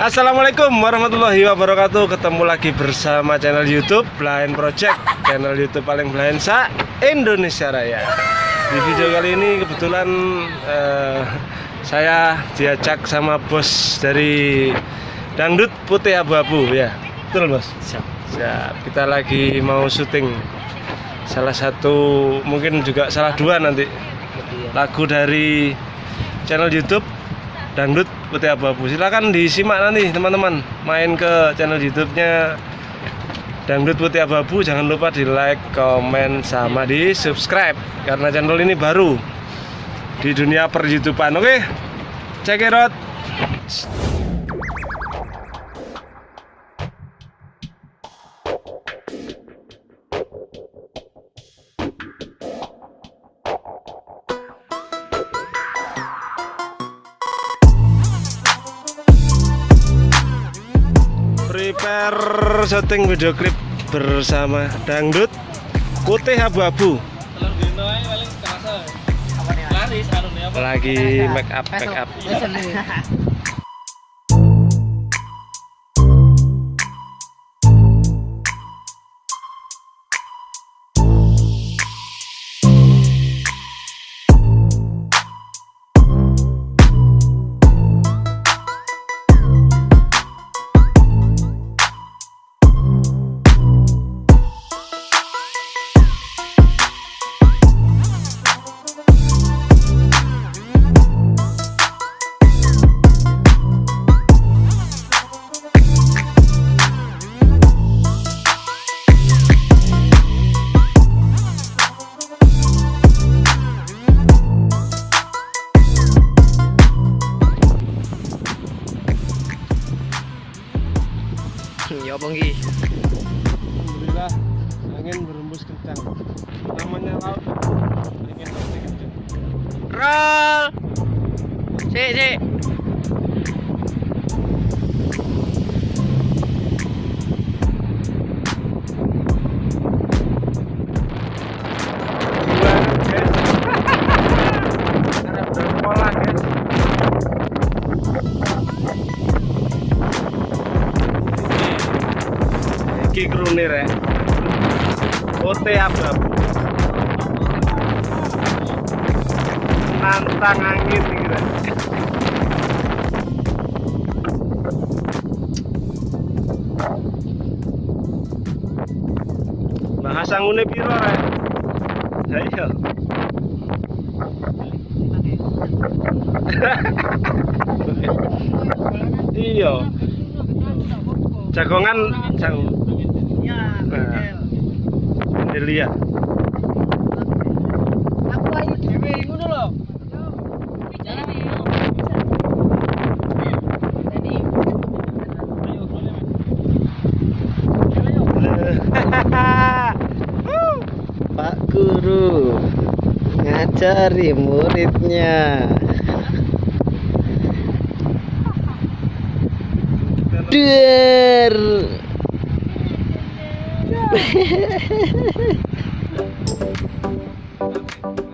Assalamualaikum warahmatullahi wabarakatuh. Ketemu lagi bersama channel youtube Blind Project. Channel youtube paling blind sa Indonesia Raya. Di video kali ini kebetulan eh, Saya diajak sama bos dari Dangdut Putih Abu-Abu ya. Betul bos? Siap. Siap. Kita lagi mau syuting. Salah satu mungkin juga salah dua nanti. Lagu dari channel youtube Dangdut Putih Abu-Abu. Silakan disimak nanti teman-teman. Main ke channel YouTube-nya Dangdut Putih Abu-Abu. Jangan lupa di like, komen, sama di subscribe karena channel ini baru di dunia per. Oke, check it out. Prepare syuting video klip bersama Dangdut Putih Abu-Abu. Anu? Lagi make up, make up. Ya apa nggih? Alhamdulillah angin berembus kencang. Namanya laut angin pasti kencang. Roll. Sik, sik. Iki krune rek. Ote abu-abu. Nantang angin rek. Bahasa ngune piro? Ya iya. Iya. Jagongan jang. Nah. Delia. Aku ayo dhewe ngono lho. Pak Guru ngajari muridnya. Der.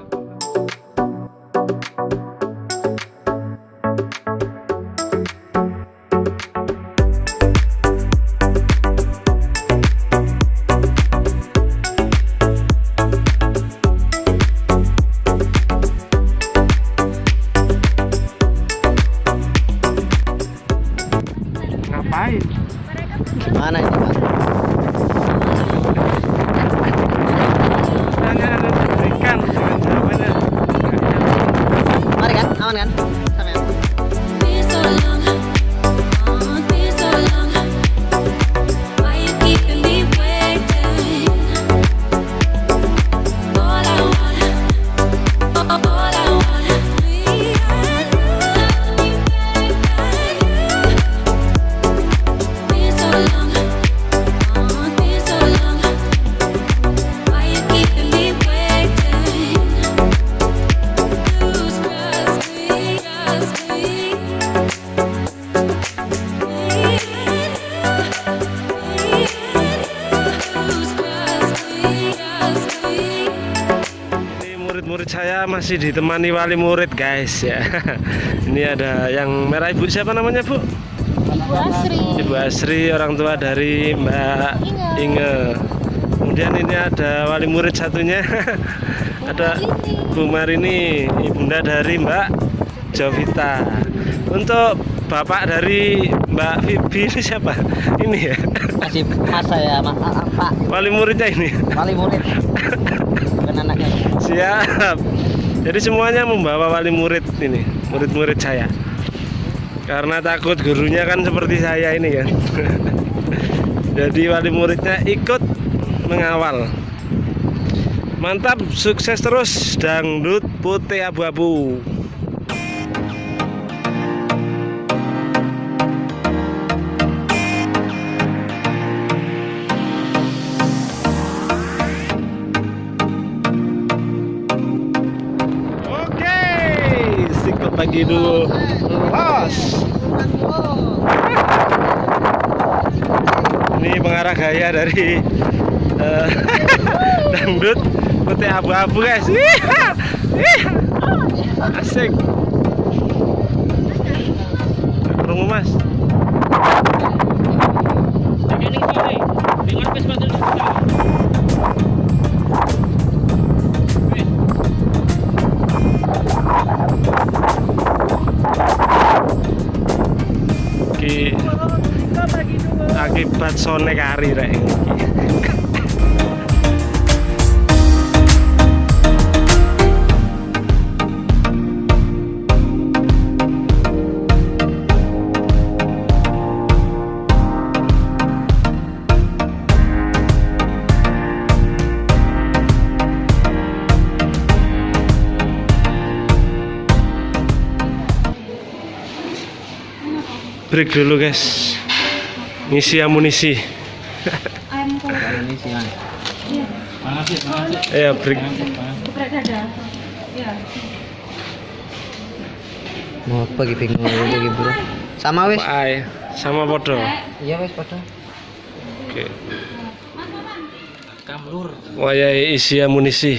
masih ditemani wali murid guys ya. Ini ada yang merah ibu siapa namanya bu? Ibu Asri. Ibu Asri orang tua dari Mbak Inge. Kemudian ini ada wali murid satunya. ada Bu Marini, ibunda dari Mbak Jovita. Untuk bapak dari Mbak Vivi ini siapa? Ini ya. Masih ya, Mas. Ah, ah, Pak. Wali muridnya ini. Wali murid. Bukan anaknya. Siap. Jadi semuanya membawa wali murid ini, murid-murid saya. Karena takut gurunya kan seperti saya ini kan. Jadi wali muridnya ikut mengawal. Mantap, sukses terus dangdut putih abu-abu. Pagi dulu. Los. Ini pengarah gaya dari eh, dangdut putih abu-abu guys. Asik. Akibat sone kari rek. Break dulu guys. Ngisi amunisi. Sih. Ya break. Geprek dada. Ya. Mau apa gitu bingung lagi, Bro. Sama wis. Bye. Sama podo. Iya wis padha. Oke. Kamlur. Wayai isi amunisi.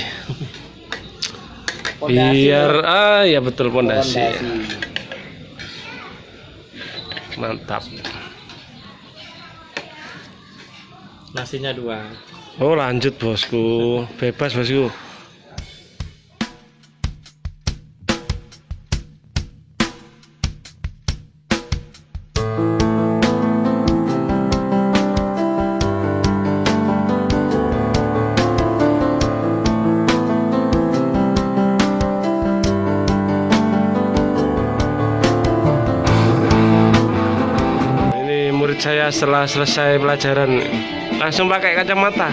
Biar ah ya betul pondasi. Mantap. Nasinya dua. Oh lanjut bosku, bebas bosku. Saya setelah selesai pelajaran langsung pakai kacamata.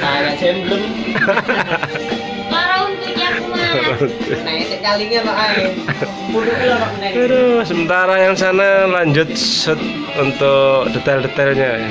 Kayak semblem. Aduh, sementara yang sana lanjut set untuk detail-detailnya ya.